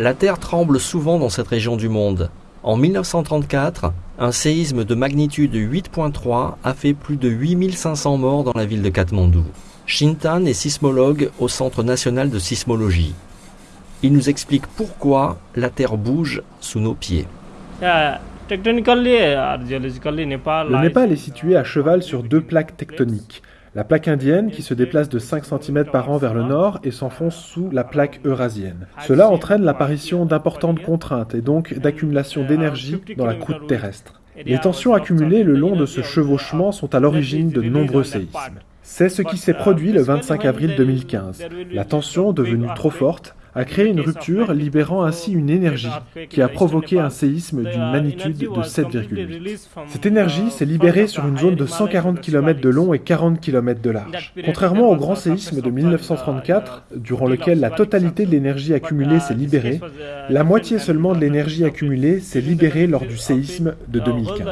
La Terre tremble souvent dans cette région du monde. En 1934, un séisme de magnitude 8.3 a fait plus de 8500 morts dans la ville de Katmandou. Shintan est sismologue au Centre national de sismologie. Il nous explique pourquoi la Terre bouge sous nos pieds. Le Népal est situé à cheval sur deux plaques tectoniques. La plaque indienne qui se déplace de 5 cm par an vers le nord et s'enfonce sous la plaque eurasienne. Cela entraîne l'apparition d'importantes contraintes et donc d'accumulation d'énergie dans la croûte terrestre. Les tensions accumulées le long de ce chevauchement sont à l'origine de nombreux séismes. C'est ce qui s'est produit le 25 avril 2015. La tension, devenue trop forte, a créé une rupture, libérant ainsi une énergie qui a provoqué un séisme d'une magnitude de 7,8. Cette énergie s'est libérée sur une zone de 140 km de long et 40 km de large. Contrairement au grand séisme de 1934, durant lequel la totalité de l'énergie accumulée s'est libérée, la moitié seulement de l'énergie accumulée s'est libérée lors du séisme de 2015.